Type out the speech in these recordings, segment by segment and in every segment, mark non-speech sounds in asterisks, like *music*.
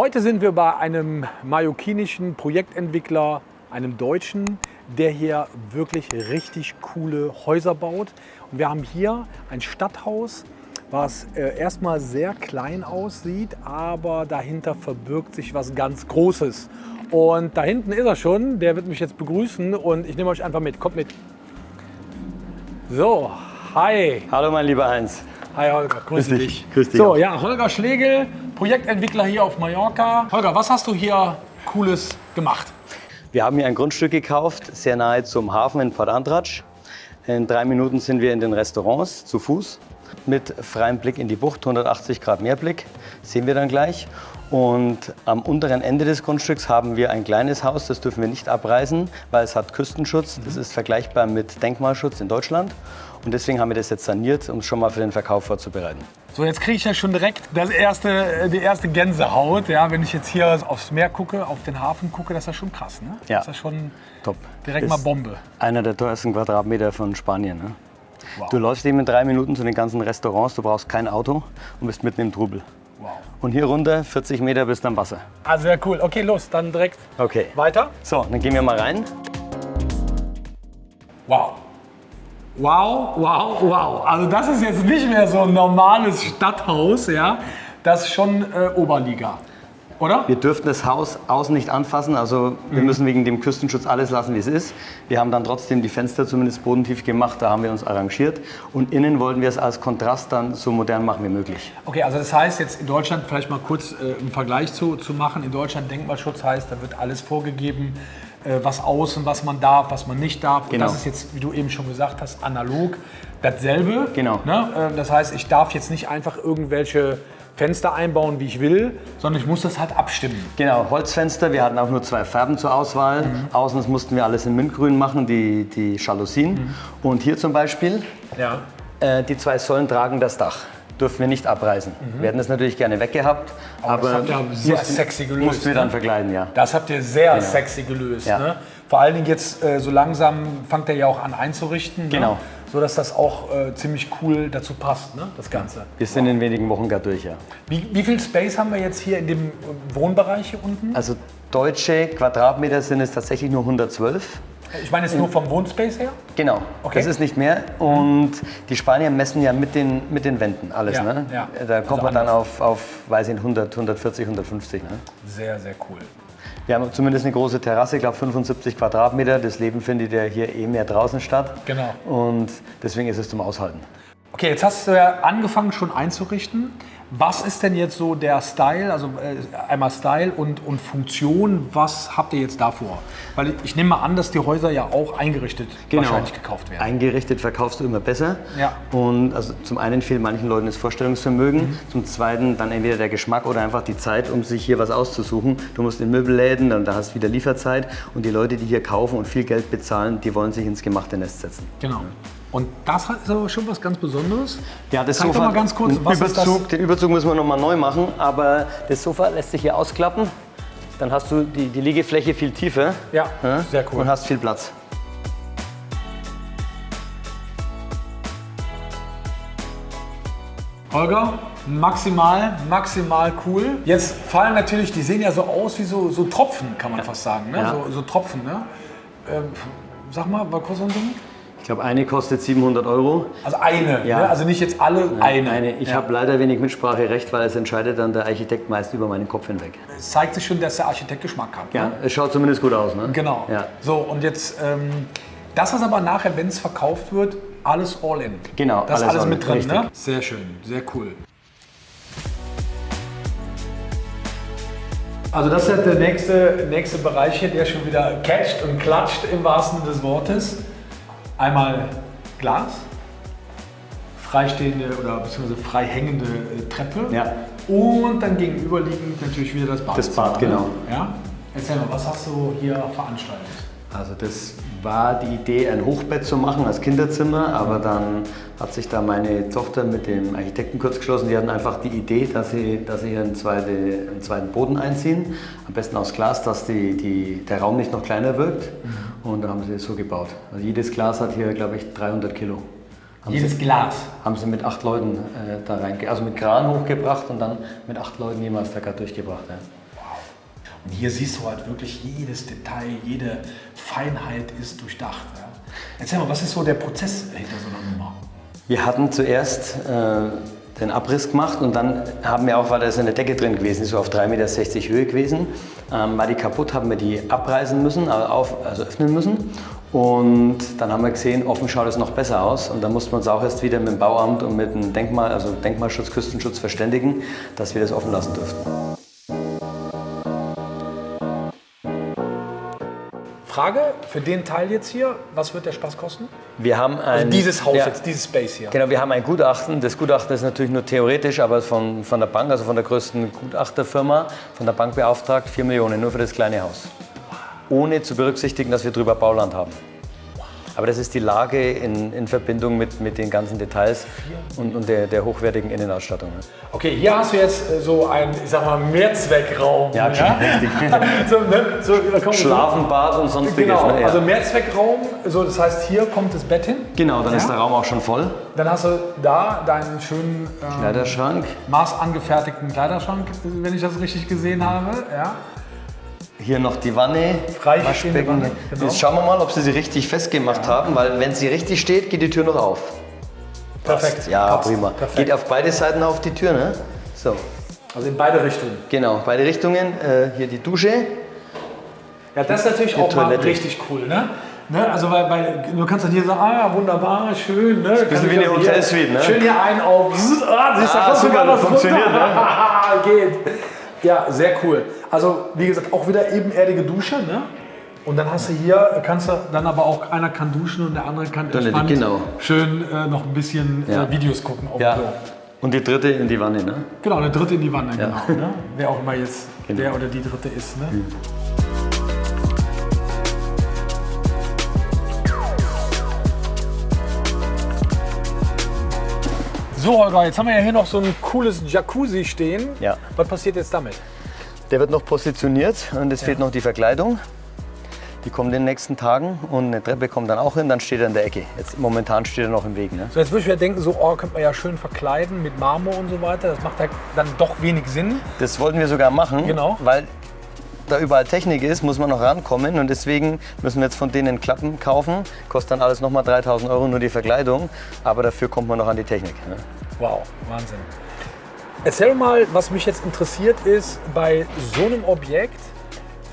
Heute sind wir bei einem mallorquinischen Projektentwickler, einem Deutschen, der hier wirklich richtig coole Häuser baut. Und wir haben hier ein Stadthaus, was äh, erstmal sehr klein aussieht, aber dahinter verbirgt sich was ganz Großes. Und da hinten ist er schon, der wird mich jetzt begrüßen und ich nehme euch einfach mit. Kommt mit. So, hi. Hallo mein lieber Heinz. Hi Holger, grüß, Grüß dich. dich. Grüß dich So, auch. ja, Holger Schlegel, Projektentwickler hier auf Mallorca. Holger, was hast du hier Cooles gemacht? Wir haben hier ein Grundstück gekauft, sehr nahe zum Hafen in Port Andratsch. In drei Minuten sind wir in den Restaurants zu Fuß mit freiem Blick in die Bucht, 180 Grad Meerblick, sehen wir dann gleich. Und am unteren Ende des Grundstücks haben wir ein kleines Haus, das dürfen wir nicht abreißen, weil es hat Küstenschutz. Das ist vergleichbar mit Denkmalschutz in Deutschland. Und deswegen haben wir das jetzt saniert, um es schon mal für den Verkauf vorzubereiten. So, jetzt kriege ich ja schon direkt das erste, die erste Gänsehaut. Ja, wenn ich jetzt hier aufs Meer gucke, auf den Hafen gucke, das ist ja schon krass. Ne? Ja. Das ist ja schon Top. direkt Ist mal Bombe. Einer der teuersten Quadratmeter von Spanien. Ne? Wow. Du läufst eben in drei Minuten zu den ganzen Restaurants, du brauchst kein Auto und bist mitten im Trubel. Wow. Und hier runter, 40 Meter bis am Wasser. Ah, sehr cool. Okay, los, dann direkt Okay. weiter. So, dann gehen wir mal rein. Wow. Wow, wow, wow. Also das ist jetzt nicht mehr so ein normales Stadthaus, ja. Das ist schon äh, Oberliga, oder? Wir dürfen das Haus außen nicht anfassen, also wir müssen wegen dem Küstenschutz alles lassen, wie es ist. Wir haben dann trotzdem die Fenster zumindest bodentief gemacht, da haben wir uns arrangiert. Und innen wollten wir es als Kontrast dann so modern machen wie möglich. Okay, also das heißt jetzt in Deutschland, vielleicht mal kurz äh, im Vergleich zu, zu machen, in Deutschland Denkmalschutz heißt, da wird alles vorgegeben, äh, was außen, was man darf, was man nicht darf. Und Genau. das ist jetzt, wie du eben schon gesagt hast, analog dasselbe. Genau. Ne? Äh, das heißt, ich darf jetzt nicht einfach irgendwelche Fenster einbauen, wie ich will, sondern ich muss das halt abstimmen. Genau, Holzfenster, wir hatten auch nur zwei Farben zur Auswahl. Außen das mussten wir alles in Mintgrün machen, die, die Jalousien. Und hier zum Beispiel, Ja. äh, die zwei Säulen tragen das Dach. Dürfen wir nicht abreißen. Wir hätten es natürlich gerne weggehabt, Aber das habt ihr sehr mussten- sexy gelöst, Mussten wir ne? dann verkleiden, ja. Das habt ihr sehr sexy gelöst. Ja. Ne? Vor allen Dingen jetzt äh, so langsam fangt er ja auch an einzurichten. Genau. Ne? So dass das auch äh, ziemlich cool dazu passt, ne? das Ganze. Wir sind in wenigen Wochen gar durch, ja. Wie, wie viel Space haben wir jetzt hier in dem Wohnbereich hier unten? Also deutsche Quadratmeter sind es tatsächlich nur 112. Ich meine jetzt nur vom Wohnspace her. Genau, Okay. das ist nicht mehr. Und die Spanier messen ja mit den, mit den Wänden alles. Ja, ne? ja. Da kommt Also man dann auf, auf weiß ich, nicht, 100, 140, 150. Ne? Sehr, sehr cool. Wir haben zumindest eine große Terrasse, ich glaube 75 Quadratmeter. Das Leben findet ja hier eh mehr draußen statt. Genau. Und deswegen ist es zum Aushalten. Okay, jetzt hast du ja angefangen schon einzurichten. Was ist denn jetzt so der Style, also äh, einmal Style und, und Funktion, was habt ihr jetzt davor? Weil ich, ich nehme mal an, dass die Häuser ja auch eingerichtet wahrscheinlich gekauft werden. Eingerichtet verkaufst du immer besser. Ja. Und also zum einen fehlt manchen Leuten das Vorstellungsvermögen, Mhm. zum zweiten dann entweder der Geschmack oder einfach die Zeit, um sich hier was auszusuchen. Du musst in Möbelläden, dann da hast du wieder Lieferzeit und die Leute, die hier kaufen und viel Geld bezahlen, die wollen sich ins gemachte Nest setzen. Genau. Und das ist aber schon was ganz Besonderes. Ja, das Zeig doch Sofa, mal ganz kurz, den was? Überzug, den Überzug müssen wir noch mal neu machen, aber das Sofa lässt sich hier ausklappen. Dann hast du die, die Liegefläche viel tiefer Ja, ja, sehr cool. und hast viel Platz. Holger, maximal, maximal cool. Jetzt fallen natürlich, die sehen ja so aus wie so, so Tropfen, kann man fast sagen. Ne? Ja. So, so Tropfen, ne? Ähm, sag mal, was kostet so ein Ding? Ich glaube, eine kostet 700 Euro. Also eine, Ja. ne? also nicht jetzt alle, eine. Eine. Ich Ja. habe leider wenig Mitspracherecht, weil es entscheidet dann der Architekt meist über meinen Kopf hinweg. Es zeigt sich schon, dass der Architekt Geschmack hat. Ja, Ne? es schaut zumindest gut aus. Ne? Genau. Ja. So, und jetzt, ähm, das ist aber nachher, wenn es verkauft wird, alles all in. Genau, Das ist alles alles all mit in, drin, richtig. ne? Sehr schön, sehr cool. Also das ist der nächste, nächste Bereich hier, der schon wieder catcht und klatscht im wahrsten Sinne des Wortes. Einmal Glas, freistehende oder beziehungsweise frei hängende äh, Treppe Ja. und dann gegenüberliegend natürlich wieder das Bad. Das Bad, genau. Ja? Erzähl mal, was hast du hier veranstaltet? Also das war die Idee, ein Hochbett zu machen als Kinderzimmer, aber dann hat sich da meine Tochter mit dem Architekten kurz geschlossen. Die hatten einfach die Idee, dass sie, dass sie hier einen, zweite, einen zweiten Boden einziehen, am besten aus Glas, dass die, die, der Raum nicht noch kleiner wirkt. Und dann haben sie es so gebaut. Also jedes Glas hat hier, glaube ich, 300 Kilo. Haben Jedes sie, Glas. haben sie mit acht Leuten äh, da rein, also mit Kran hochgebracht und dann mit acht Leuten jemals da gerade durchgebracht. Ja. Und hier siehst du halt wirklich jedes Detail, jede Feinheit ist durchdacht. Ja. Erzähl mal, was ist so der Prozess hinter so einer Nummer? Wir hatten zuerst äh, den Abriss gemacht und dann haben wir auch, weil da ist eine Decke drin gewesen, so auf 3,60 Meter Höhe gewesen, ähm, war die kaputt, haben wir die abreißen müssen, also, auf, also öffnen müssen. Und dann haben wir gesehen, offen schaut es noch besser aus. Und dann mussten wir uns auch erst wieder mit dem Bauamt und mit dem Denkmal, also Denkmalschutz, Küstenschutz verständigen, dass wir das offen lassen dürften. Frage für den Teil jetzt hier, was wird der Spaß kosten? Wir haben ein, Also dieses Haus ja, jetzt, dieses Space hier. Genau, wir haben ein Gutachten. Das Gutachten ist natürlich nur theoretisch, aber von, von der Bank, also von der größten Gutachterfirma, von der Bank beauftragt, 4 Millionen nur für das kleine Haus. Ohne zu berücksichtigen, dass wir drüber Bauland haben. Aber das ist die Lage in, in Verbindung mit, mit den ganzen Details und, und der, der hochwertigen Innenausstattung. ne? Okay, hier hast du jetzt äh, so einen, ich sag mal, Mehrzweckraum. Ja, *laughs* richtig. *laughs* so, ne, so, da Schlafen, Bad und sonstiges. Genau, ne? ja. also Mehrzweckraum, so, das heißt, hier kommt das Bett hin. genau, dann Ja? ist der Raum auch schon voll. Dann hast du da deinen schönen ähm, Kleiderschrank. maßangefertigten Kleiderschrank, wenn ich das richtig gesehen habe. Ja. Hier noch die Wanne, Freistehende Wanne, genau. Jetzt schauen wir mal, ob sie sie richtig festgemacht haben, weil wenn sie richtig steht, geht die Tür noch auf. Perfekt. Ja, Passt. prima. Perfekt. Geht auf beide Seiten auf die Tür, ne? So, Also in beide Richtungen. genau, beide Richtungen. Äh, hier die Dusche. Ja, das ist natürlich auch mal Toilette. richtig cool, ne? Ne, also weil, weil du kannst dann hier sagen, ah, wunderbar, schön, ne? Ich wie eine Hotelsuite, ne? Schön hier ein auf, *laughs* ah, siehst du, Ah, super, sogar das funktioniert, runter. *laughs* Geht. Ja, sehr cool. Also wie gesagt, auch wieder ebenerdige Dusche, ne? Und dann hast du hier, kannst du dann aber auch, einer kann duschen und der andere kann entspannt genau. schön äh, noch ein bisschen Ja. äh, Videos gucken auf Ja. Klo. Und die dritte in die Wanne, ne? Genau, eine dritte in die Wanne, Ja. genau. Ne? Wer auch immer jetzt Genau. der oder die dritte ist. Ne? So, Holger, jetzt haben wir ja hier noch so ein cooles Jacuzzi stehen. Ja. Was passiert jetzt damit? Der wird noch positioniert und es fehlt noch die Verkleidung. Die kommt in den nächsten Tagen und eine Treppe kommt dann auch hin, dann steht er in der Ecke. Jetzt momentan steht er noch im Weg. Ne? So, jetzt würde ich wieder denken, so, oh, könnte man ja schön verkleiden mit Marmor und so weiter. Das macht halt dann doch wenig Sinn. Das wollten wir sogar machen, Genau. weil da überall Technik ist, muss man noch rankommen und deswegen müssen wir jetzt von denen Klappen kaufen. Kostet dann alles nochmal 3000 Euro nur die Verkleidung, aber dafür kommt man noch an die Technik. Ne? Wow, Wahnsinn. Erzähl mal, was mich jetzt interessiert ist, bei so einem Objekt,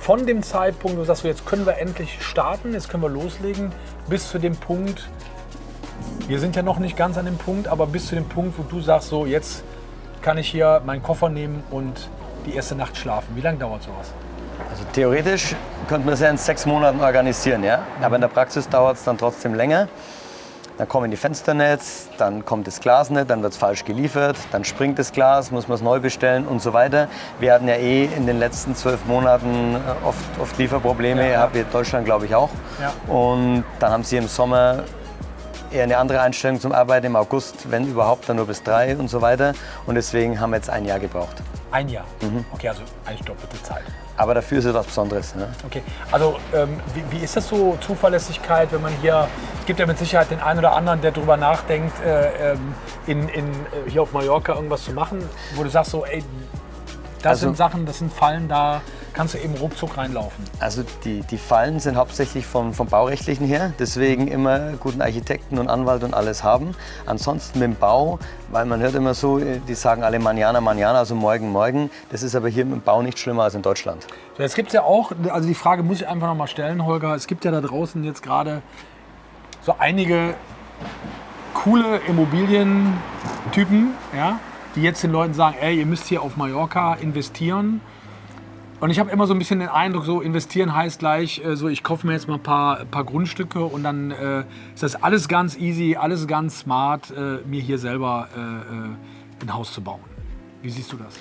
von dem Zeitpunkt, du sagst, jetzt können wir endlich starten, jetzt können wir loslegen, bis zu dem Punkt, wir sind ja noch nicht ganz an dem Punkt, aber bis zu dem Punkt, wo du sagst, so jetzt kann ich hier meinen Koffer nehmen und die erste Nacht schlafen. Wie lange dauert sowas? Also theoretisch könnte man das ja in sechs Monaten organisieren, ja? aber in der Praxis dauert es dann trotzdem länger. Dann kommen die Fensternetz, dann kommt das Glas nicht, dann wird es falsch geliefert, dann springt das Glas, muss man es neu bestellen und so weiter. Wir hatten ja eh in den letzten zwölf Monaten äh, oft, oft Lieferprobleme, Ja. habt ihr Deutschland glaube ich auch. Ja. Und dann haben sie im Sommer eher eine andere Einstellung zum Arbeiten, im August, wenn überhaupt, dann nur bis drei und so weiter. Und deswegen haben wir jetzt ein Jahr gebraucht. Ein Jahr. Okay, also eigentlich doppelte Zeit. Aber dafür ist es was Besonderes. Ne? Okay, also ähm, wie, wie ist das so, Zuverlässigkeit, wenn man hier, es gibt ja mit Sicherheit den einen oder anderen, der darüber nachdenkt, äh, ähm, in, in, äh, hier auf Mallorca irgendwas zu machen, wo du sagst so, ey, das Also- sind Sachen, das sind Fallen, da kannst du eben ruckzuck reinlaufen. Also die, die Fallen sind hauptsächlich vom, vom Baurechtlichen her, deswegen immer guten Architekten und Anwalt und alles haben. Ansonsten mit dem Bau, weil man hört immer so, die sagen alle Manjana, Manjana, also morgen, morgen. Das ist aber hier mit dem Bau nicht schlimmer als in Deutschland. So, jetzt gibt es ja auch, also die Frage muss ich einfach noch mal stellen, Holger, es gibt ja da draußen jetzt gerade so einige coole Immobilientypen, ja, die jetzt den Leuten sagen, ey, ihr müsst hier auf Mallorca investieren. Und ich habe immer so ein bisschen den Eindruck, so investieren heißt gleich, äh, so ich kaufe mir jetzt mal ein paar, paar Grundstücke und dann äh, ist das alles ganz easy, alles ganz smart, äh, mir hier selber äh, äh, ein Haus zu bauen. Wie siehst du das?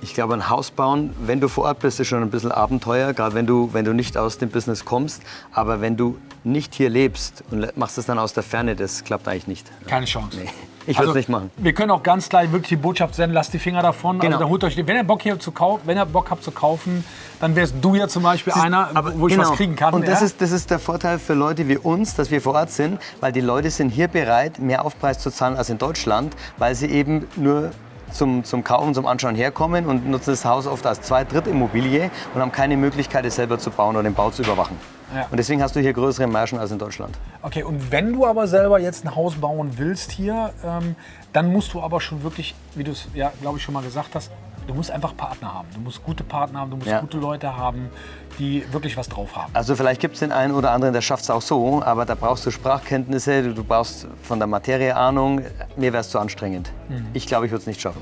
Ich glaube, ein Haus bauen, wenn du vor Ort bist, ist schon ein bisschen Abenteuer, gerade wenn du, wenn du nicht aus dem Business kommst. Aber wenn du nicht hier lebst und machst es dann aus der Ferne, das klappt eigentlich nicht. Keine Chance. Nee, ich würde es nicht machen. Wir können auch ganz gleich wirklich die Botschaft senden, lasst die Finger davon. Genau. Also holt euch, wenn ihr Bock hier zu kaufen, wenn ihr Bock habt zu kaufen, dann wärst du ja zum Beispiel einer, wo ich was kriegen kann. genau. Und das, ja? ist, das ist der Vorteil für Leute wie uns, dass wir vor Ort sind, weil die Leute sind hier bereit, mehr Aufpreis zu zahlen als in Deutschland, weil sie eben nur zum, zum Kaufen, zum Anschauen herkommen und nutzen das Haus oft als Zweit-, Drittimmobilie und haben keine Möglichkeit, es selber zu bauen oder den Bau zu überwachen. Ja. Und deswegen hast du hier größere Margen als in Deutschland. Okay, und wenn du aber selber jetzt ein Haus bauen willst hier, ähm, dann musst du aber schon wirklich, wie du es ja, glaube ich, schon mal gesagt hast, du musst einfach Partner haben. Du musst gute Partner haben, du musst Ja. gute Leute haben, die wirklich was drauf haben. Also vielleicht gibt es den einen oder anderen, der schafft es auch so, aber da brauchst du Sprachkenntnisse, du, du brauchst von der Materie Ahnung. Mir wäre es zu anstrengend. Ich glaube, ich würde es nicht schaffen.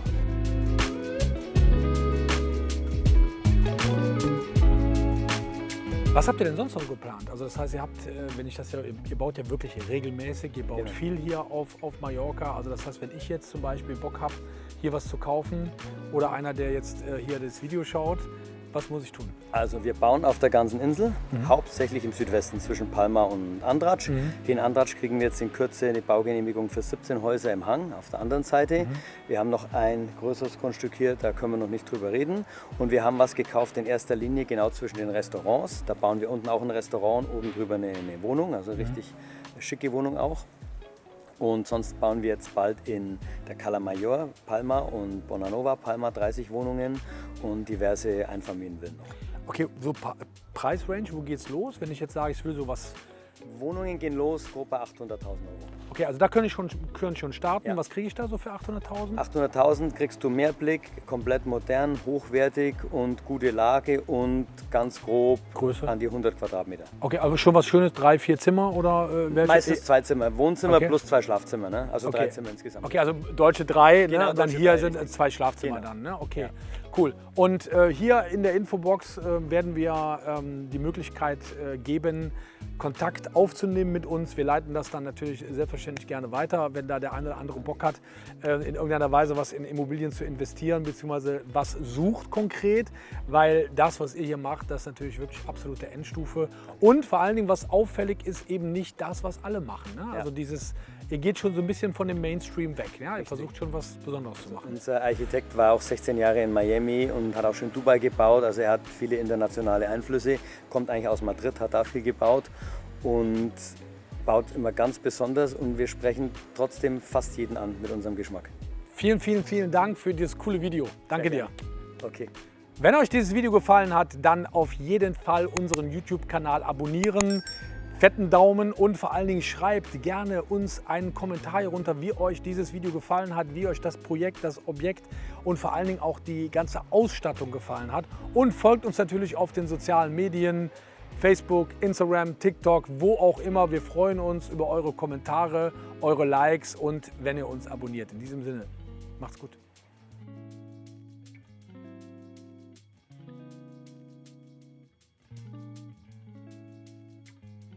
Was habt ihr denn sonst noch geplant? Also das heißt, ihr habt, äh, wenn ich das ja, ihr baut ja wirklich regelmäßig, ihr baut Genau. viel hier auf, auf Mallorca. Also das heißt, wenn ich jetzt zum Beispiel Bock habe, hier was zu kaufen oder einer, der jetzt äh, hier das Video schaut, was muss ich tun? Also wir bauen auf der ganzen Insel, hauptsächlich im Südwesten zwischen Palma und Andratsch. Den Andratsch kriegen wir jetzt in Kürze eine Baugenehmigung für 17 Häuser im Hang auf der anderen Seite. Wir haben noch ein größeres Grundstück hier, da können wir noch nicht drüber reden. Und wir haben was gekauft in erster Linie genau zwischen den Restaurants. Da bauen wir unten auch ein Restaurant, oben drüber eine, eine Wohnung, also richtig schicke Wohnung auch. Und sonst bauen wir jetzt bald in der Cala Mayor, Palma und Bonanova, Palma 30 Wohnungen und diverse Einfamilienvillen noch. Okay, so Pa- Preisrange, wo geht's los? Wenn ich jetzt sage, ich will sowas. Wohnungen gehen los, grob bei 800.000 Euro. Okay, also da könnte ich schon, könnte ich schon starten. Ja. Was kriege ich da so für 800.000? 800.000 kriegst du Mehrblick, komplett modern, hochwertig und gute Lage und ganz grob Größe? an die 100 Quadratmeter. Okay, also schon was Schönes, drei, vier Zimmer oder äh, welche? Meistens zwei Zimmer, Wohnzimmer Okay. plus zwei Schlafzimmer, ne? also drei Okay. Zimmer insgesamt. Okay, also deutsche drei, Genau, ne? dann deutsche hier drei, sind richtig. zwei Schlafzimmer Genau. dann. Ne? Okay, Ja. cool. Und äh, hier in der Infobox äh, werden wir ähm, die Möglichkeit äh, geben, Kontakt aufzunehmen mit uns. Wir leiten das dann natürlich selbstverständlich gerne weiter, wenn da der eine oder andere Bock hat, äh, in irgendeiner Weise was in Immobilien zu investieren, beziehungsweise was sucht konkret, weil das, was ihr hier macht, das ist natürlich wirklich absolute Endstufe. Und vor allen Dingen, was auffällig ist, eben nicht das, was alle machen. Ne? Also dieses, ihr geht schon so ein bisschen von dem Mainstream weg. Ja? Ihr versucht schon was Besonderes zu machen. Unser Architekt war auch 16 Jahre in Miami und hat auch schon in Dubai gebaut. Also er hat viele internationale Einflüsse, kommt eigentlich aus Madrid, hat da viel gebaut und baut immer ganz besonders und wir sprechen trotzdem fast jeden an mit unserem Geschmack. Vielen, vielen, vielen Dank für dieses coole Video. Danke dir. Okay. Wenn euch dieses Video gefallen hat, dann auf jeden Fall unseren YouTube-Kanal abonnieren. Fetten Daumen und vor allen Dingen schreibt gerne uns einen Kommentar hier runter, wie euch dieses Video gefallen hat, wie euch das Projekt, das Objekt und vor allen Dingen auch die ganze Ausstattung gefallen hat. Und folgt uns natürlich auf den sozialen Medien, Facebook, Instagram, TikTok, wo auch immer. Wir freuen uns über eure Kommentare, eure Likes und wenn ihr uns abonniert. In diesem Sinne, macht's gut.